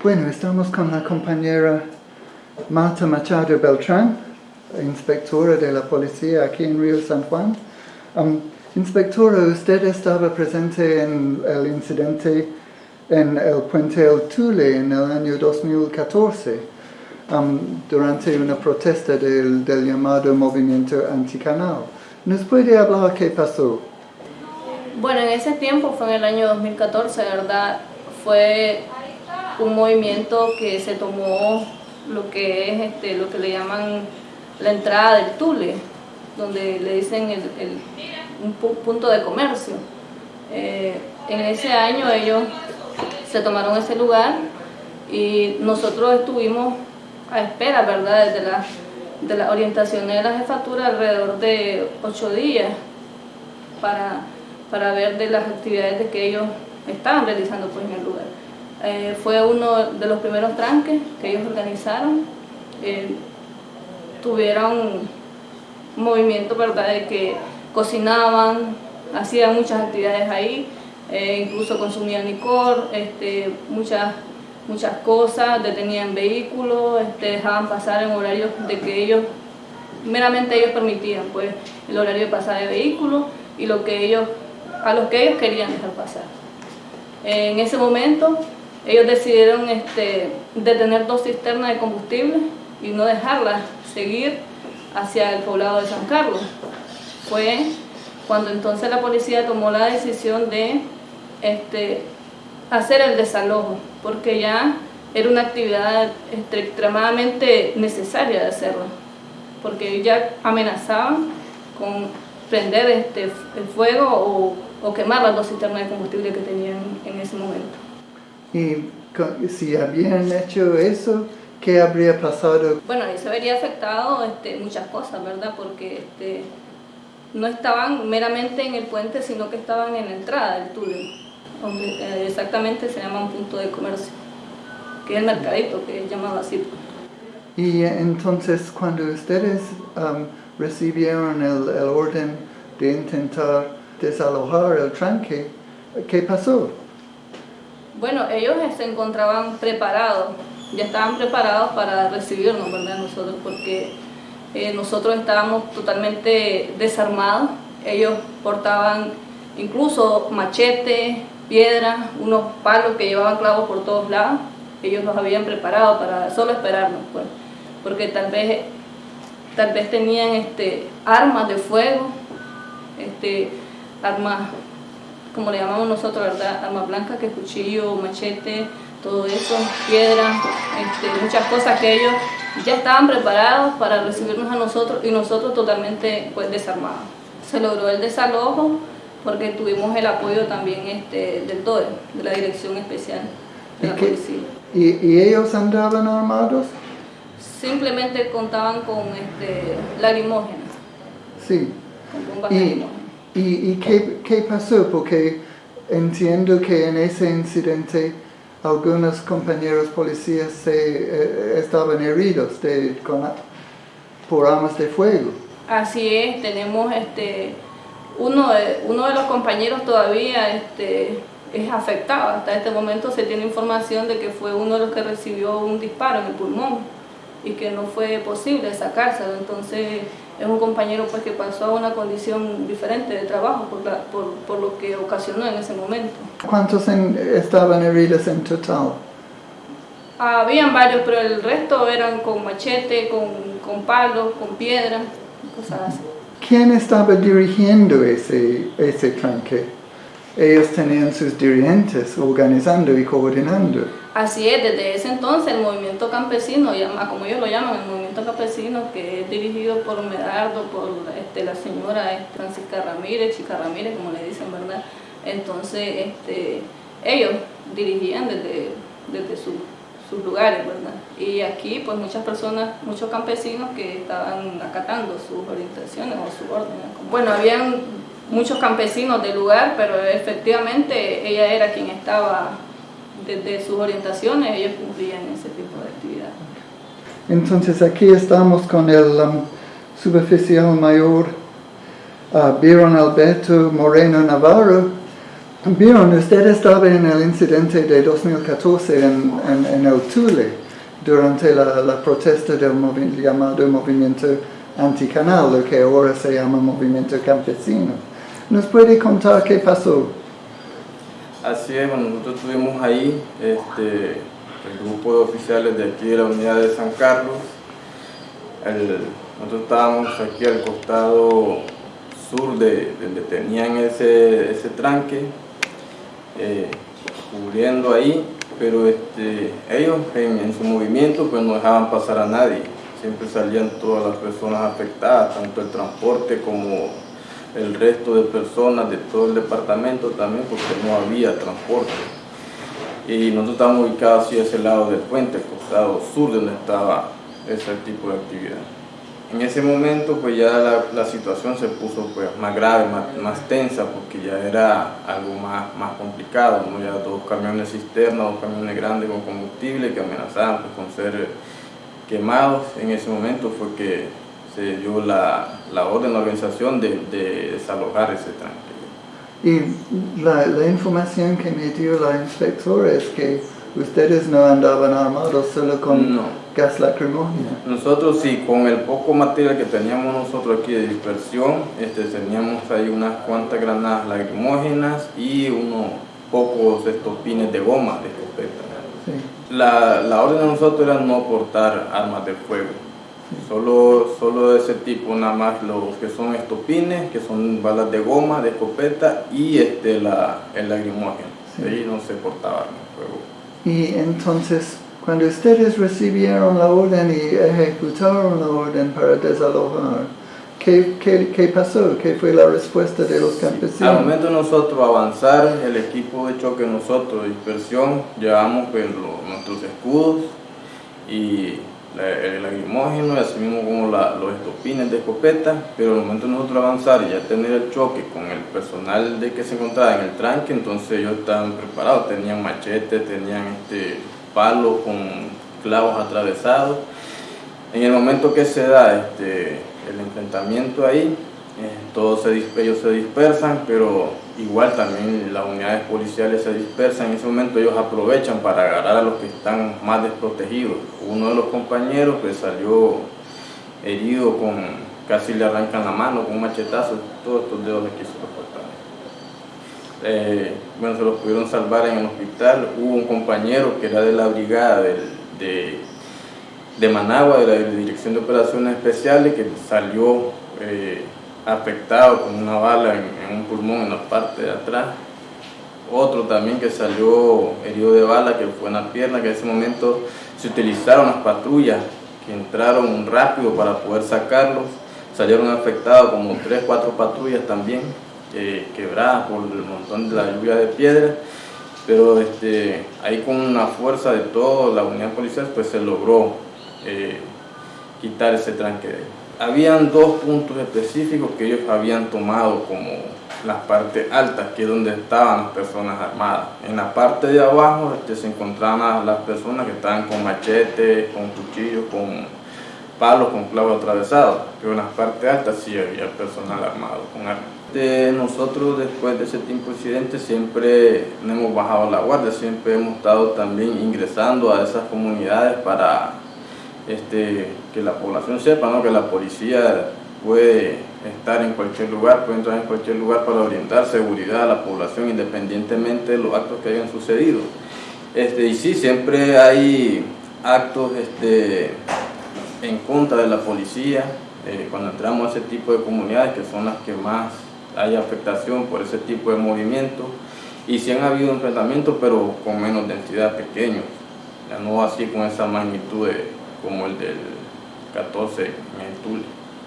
Bueno, estamos con la compañera Marta Machado Beltrán, inspectora de la policía aquí en Río San Juan. Um, inspectora, usted estaba presente en el incidente en el puente El Tule en el año 2014 um, durante una protesta del, del llamado movimiento anticanal. ¿Nos puede hablar qué pasó? Bueno, en ese tiempo fue en el año 2014, ¿verdad? Fue un movimiento que se tomó lo que es este, lo que le llaman la entrada del Tule, donde le dicen el, un punto de comercio. Eh, en ese año ellos se tomaron ese lugar y nosotros estuvimos a espera, ¿verdad?, desde la, de la orientación de la jefatura alrededor de ocho días para, para ver de las actividades de que ellos estaban realizando pues, en el lugar. Eh, fue uno de los primeros tranques que ellos organizaron. Eh, tuvieron un movimiento ¿verdad? de que cocinaban, hacían muchas actividades ahí, eh, incluso consumían licor, este, muchas, muchas cosas, detenían vehículos, este, dejaban pasar en horarios de que ellos, meramente ellos permitían pues, el horario de pasar de vehículos y lo que ellos, a los que ellos querían dejar pasar. En ese momento ellos decidieron este, detener dos cisternas de combustible y no dejarlas seguir hacia el poblado de San Carlos. Fue cuando entonces la policía tomó la decisión de este, hacer el desalojo, porque ya era una actividad extremadamente necesaria de hacerlo, porque ya amenazaban con prender este, el fuego o, o quemar las dos cisternas de combustible que tenían en ese momento. Y si habían hecho eso, ¿qué habría pasado? Bueno, se habría afectado este, muchas cosas, ¿verdad? Porque este, no estaban meramente en el puente, sino que estaban en la entrada del túnel, donde eh, exactamente se llama un punto de comercio, que es el mercadito, que es llamado así. Y entonces cuando ustedes um, recibieron el, el orden de intentar desalojar el tranque, ¿qué pasó? Bueno, ellos se encontraban preparados, ya estaban preparados para recibirnos, ¿verdad? Nosotros, porque eh, nosotros estábamos totalmente desarmados. Ellos portaban incluso machetes, piedras, unos palos que llevaban clavos por todos lados. Ellos los habían preparado para solo esperarnos, pues, porque tal vez, tal vez tenían este, armas de fuego, este, armas como le llamamos nosotros, ¿verdad? Arma blanca, que cuchillo, machete, todo eso, piedra, este, muchas cosas que ellos ya estaban preparados para recibirnos a nosotros y nosotros totalmente pues, desarmados. Se logró el desalojo porque tuvimos el apoyo también este, del DOE, de la Dirección Especial de la Policía. ¿Y, ellos andaban armados? Simplemente contaban con este, lacrimógenas. Sí. Con bombas lacrimógenas. ¿Y, qué, qué, pasó? Porque entiendo que en ese incidente algunos compañeros policías se, eh, estaban heridos de, por armas de fuego. Así es, tenemos este, uno, de, uno de los compañeros todavía este, es afectado. Hasta este momento se tiene información de que fue uno de los que recibió un disparo en el pulmón y que no fue posible sacárselo. Entonces es un compañero pues, que pasó a una condición diferente de trabajo por, por, por lo que ocasionó en ese momento. ¿Cuántos estaban heridos en total? Habían varios, pero el resto eran con machete, con, con palos, con piedra, cosas así. ¿Quién estaba dirigiendo ese, ese tranque? ellos tenían sus dirigentes organizando y coordinando. Así es, desde ese entonces el movimiento campesino, como ellos lo llaman, el movimiento campesino que es dirigido por Medardo, por este, la señora este, Francisca Ramírez, Chica Ramírez, como le dicen, ¿verdad? Entonces este, ellos dirigían desde, desde sus lugares, ¿verdad? Y aquí pues muchas personas, muchos campesinos que estaban acatando sus orientaciones o sus órdenes. Bueno, habían muchos campesinos del lugar, pero efectivamente ella era quien estaba desde sus orientaciones, ellos cumplían ese tipo de actividad. Entonces aquí estamos con el um, mayor uh, Alberto Moreno Navarro, Vieron, usted estaba en el incidente de 2014 en, en, en el Tule, durante la, la protesta del movi llamado movimiento anticanal, lo que ahora se llama movimiento campesino. ¿Nos puede contar qué pasó? Así es, bueno, nosotros estuvimos ahí, este, el grupo de oficiales de aquí de la unidad de San Carlos. Nosotros estábamos aquí al costado sur de donde tenían ese, ese tranque, eh, cubriendo ahí, pero este, ellos en, en, su movimiento pues no dejaban pasar a nadie, siempre salían todas las personas afectadas, tanto el transporte como el resto de personas de todo el departamento también, porque no había transporte. Y nosotros estábamos ubicados hacia ese lado del puente, el costado sur donde estaba ese tipo de actividad. En ese momento pues ya la, la situación se puso pues más grave, más, más, tensa, porque ya era algo más, más complicado, ¿no? ya dos camiones cisterna, dos camiones grandes con combustible que amenazaban pues, con ser quemados. En ese momento fue que se dio la, la orden, la organización de, de desalojar ese tranque. Y la, la información que me dio la inspectora es que ustedes no andaban armados solo con no. gas lacrimógeno. Nosotros sí, con el poco material que teníamos nosotros aquí de dispersión, este, teníamos ahí unas cuantas granadas lacrimógenas y unos pocos estopines de goma de escopeta. Sí. La, la orden de nosotros era no portar armas de fuego. Solo, solo de ese tipo, nada más los que son estopines, que son balas de goma, de escopeta y este, la, el lacrimógeno. Sí. Ahí no se portaba de fuego. Y entonces, cuando ustedes recibieron la orden y ejecutaron la orden para desalojar, ¿qué, qué, qué pasó? ¿Qué fue la respuesta de los campesinos? Al momento de nosotros avanzar, el equipo de choque nosotros, dispersión, llevamos pues, los, nuestros escudos y el lacrimógeno y así mismo como los estopines de escopeta, pero al momento de nosotros avanzar y ya tener el choque con el personal de que se encontraba en el tranque, entonces ellos estaban preparados, tenían machetes, tenían este, palos con clavos atravesados. En el momento que se da este, el enfrentamiento ahí, todos se, ellos se dispersan, pero igual también las unidades policiales se dispersan. En ese momento ellos aprovechan para agarrar a los que están más desprotegidos. Uno de los compañeros que salió herido con, casi le arrancan la mano con un machetazo, todos estos dedos aquí se los cortaron. Eh, bueno, se los pudieron salvar en el hospital. Hubo un compañero que era de la brigada del, de, de Managua, de la Dirección de Operaciones Especiales, que salió eh, afectado con una bala en, un pulmón en la parte de atrás. Otro también que salió herido de bala, que fue en la pierna, que en ese momento se utilizaron las patrullas que entraron rápido para poder sacarlos. Salieron afectados como 3, 4 patrullas también, eh, quebradas por el montón de la lluvia de piedra. Pero este, ahí con una fuerza de toda la unidad policial pues se logró eh, quitar ese tranque de habían dos puntos específicos que ellos habían tomado como las partes altas, que es donde estaban las personas armadas. En la parte de abajo este, se encontraban las personas que estaban con machetes, con cuchillos, con palos, con clavos atravesados, pero en las partes altas sí había personal armado con armas. Nosotros después de ese tipo de incidentes siempre no hemos bajado la guardia, siempre hemos estado también ingresando a esas comunidades para este, que la población sepa que la policía puede estar en cualquier lugar, puede entrar en cualquier lugar para orientar seguridad a la población independientemente de los actos que hayan sucedido. Este, y sí, siempre hay actos este, en contra de la policía eh, cuando entramos a ese tipo de comunidades que son las que más hay afectación por ese tipo de movimientos y sí han habido enfrentamientos pero con menos densidad, pequeños, ya no así con esa magnitud de, como el del 14 en el Tule.